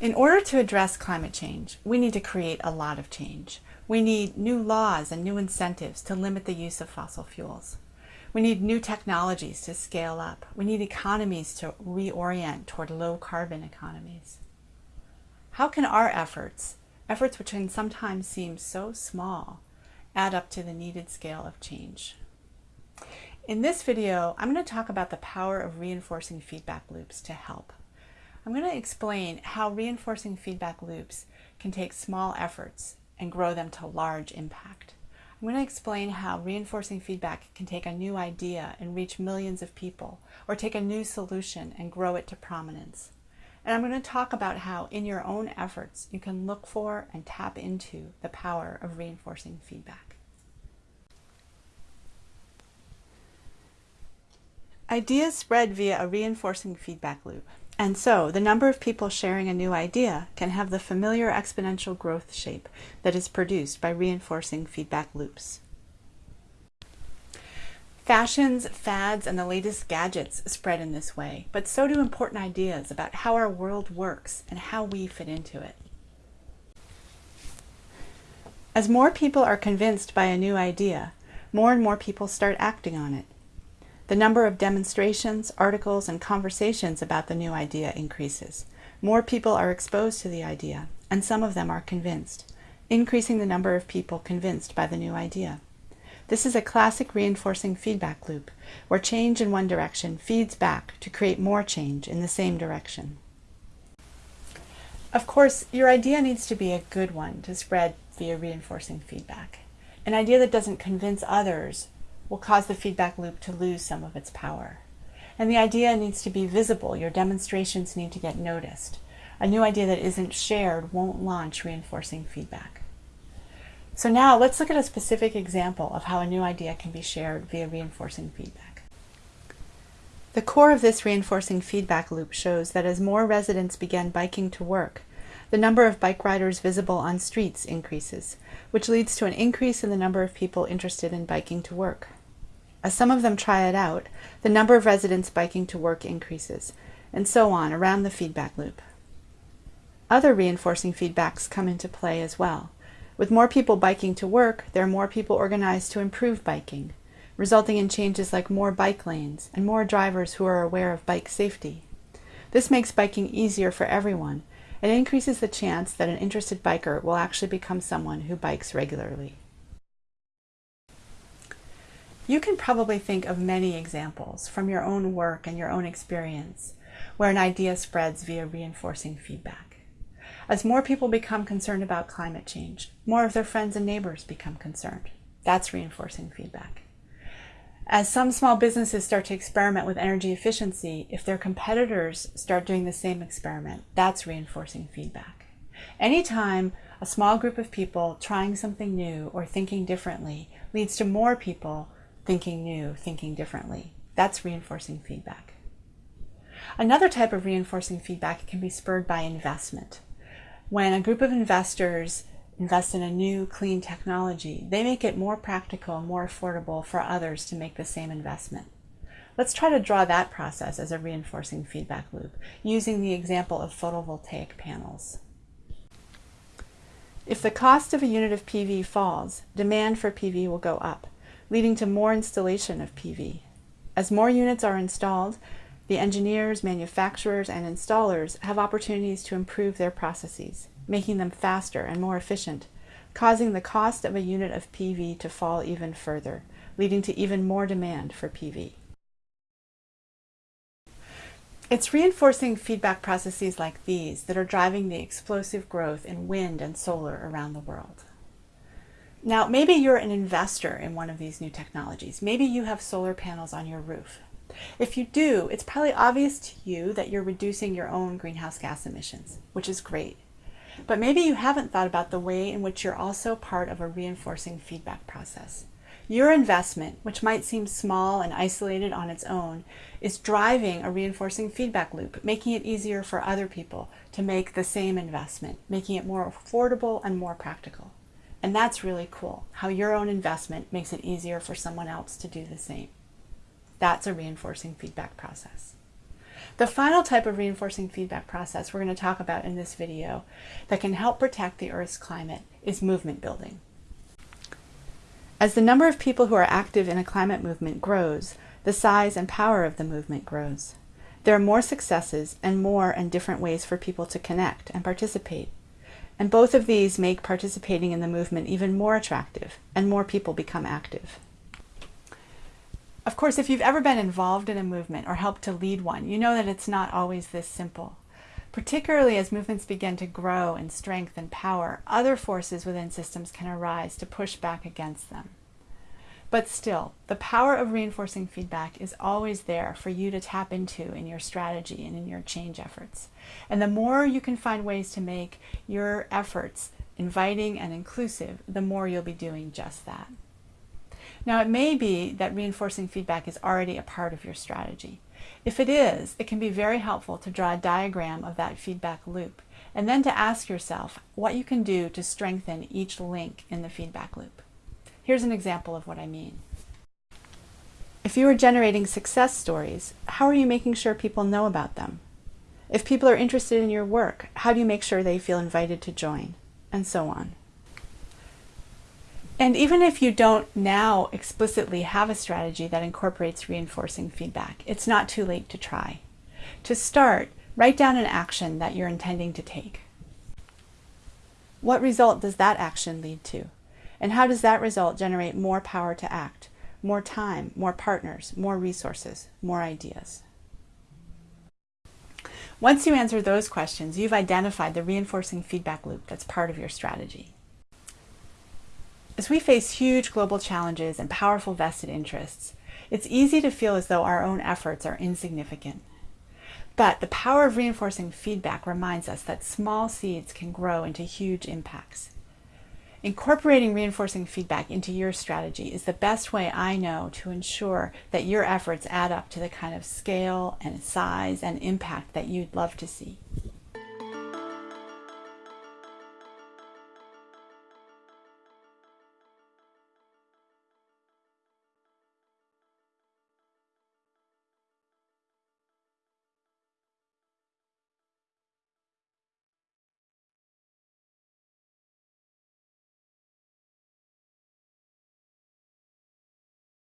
In order to address climate change, we need to create a lot of change. We need new laws and new incentives to limit the use of fossil fuels. We need new technologies to scale up. We need economies to reorient toward low carbon economies. How can our efforts, efforts which can sometimes seem so small, add up to the needed scale of change? In this video, I'm going to talk about the power of reinforcing feedback loops to help. I'm going to explain how reinforcing feedback loops can take small efforts and grow them to large impact. I'm going to explain how reinforcing feedback can take a new idea and reach millions of people, or take a new solution and grow it to prominence. And I'm going to talk about how in your own efforts you can look for and tap into the power of reinforcing feedback. Ideas spread via a reinforcing feedback loop. And so, the number of people sharing a new idea can have the familiar exponential growth shape that is produced by reinforcing feedback loops. Fashions, fads, and the latest gadgets spread in this way, but so do important ideas about how our world works and how we fit into it. As more people are convinced by a new idea, more and more people start acting on it. The number of demonstrations, articles, and conversations about the new idea increases. More people are exposed to the idea, and some of them are convinced, increasing the number of people convinced by the new idea. This is a classic reinforcing feedback loop, where change in one direction feeds back to create more change in the same direction. Of course, your idea needs to be a good one to spread via reinforcing feedback. An idea that doesn't convince others will cause the feedback loop to lose some of its power. And the idea needs to be visible. Your demonstrations need to get noticed. A new idea that isn't shared won't launch reinforcing feedback. So now let's look at a specific example of how a new idea can be shared via reinforcing feedback. The core of this reinforcing feedback loop shows that as more residents begin biking to work, the number of bike riders visible on streets increases, which leads to an increase in the number of people interested in biking to work. As some of them try it out, the number of residents biking to work increases, and so on around the feedback loop. Other reinforcing feedbacks come into play as well. With more people biking to work, there are more people organized to improve biking, resulting in changes like more bike lanes and more drivers who are aware of bike safety. This makes biking easier for everyone and increases the chance that an interested biker will actually become someone who bikes regularly. You can probably think of many examples from your own work and your own experience where an idea spreads via reinforcing feedback. As more people become concerned about climate change, more of their friends and neighbors become concerned. That's reinforcing feedback. As some small businesses start to experiment with energy efficiency, if their competitors start doing the same experiment, that's reinforcing feedback. Anytime a small group of people trying something new or thinking differently leads to more people thinking new, thinking differently. That's reinforcing feedback. Another type of reinforcing feedback can be spurred by investment. When a group of investors invest in a new clean technology, they make it more practical and more affordable for others to make the same investment. Let's try to draw that process as a reinforcing feedback loop using the example of photovoltaic panels. If the cost of a unit of PV falls, demand for PV will go up leading to more installation of PV. As more units are installed, the engineers, manufacturers, and installers have opportunities to improve their processes, making them faster and more efficient, causing the cost of a unit of PV to fall even further, leading to even more demand for PV. It's reinforcing feedback processes like these that are driving the explosive growth in wind and solar around the world. Now, maybe you're an investor in one of these new technologies. Maybe you have solar panels on your roof. If you do, it's probably obvious to you that you're reducing your own greenhouse gas emissions, which is great. But maybe you haven't thought about the way in which you're also part of a reinforcing feedback process. Your investment, which might seem small and isolated on its own, is driving a reinforcing feedback loop, making it easier for other people to make the same investment, making it more affordable and more practical. And that's really cool, how your own investment makes it easier for someone else to do the same. That's a reinforcing feedback process. The final type of reinforcing feedback process we're going to talk about in this video that can help protect the Earth's climate is movement building. As the number of people who are active in a climate movement grows, the size and power of the movement grows. There are more successes and more and different ways for people to connect and participate. And both of these make participating in the movement even more attractive and more people become active. Of course, if you've ever been involved in a movement or helped to lead one, you know that it's not always this simple. Particularly as movements begin to grow in strength and power, other forces within systems can arise to push back against them. But still, the power of reinforcing feedback is always there for you to tap into in your strategy and in your change efforts. And the more you can find ways to make your efforts inviting and inclusive, the more you'll be doing just that. Now, it may be that reinforcing feedback is already a part of your strategy. If it is, it can be very helpful to draw a diagram of that feedback loop and then to ask yourself what you can do to strengthen each link in the feedback loop. Here's an example of what I mean. If you are generating success stories, how are you making sure people know about them? If people are interested in your work, how do you make sure they feel invited to join? And so on. And even if you don't now explicitly have a strategy that incorporates reinforcing feedback, it's not too late to try. To start, write down an action that you're intending to take. What result does that action lead to? And how does that result generate more power to act, more time, more partners, more resources, more ideas? Once you answer those questions, you've identified the reinforcing feedback loop that's part of your strategy. As we face huge global challenges and powerful vested interests, it's easy to feel as though our own efforts are insignificant. But the power of reinforcing feedback reminds us that small seeds can grow into huge impacts. Incorporating reinforcing feedback into your strategy is the best way I know to ensure that your efforts add up to the kind of scale and size and impact that you'd love to see.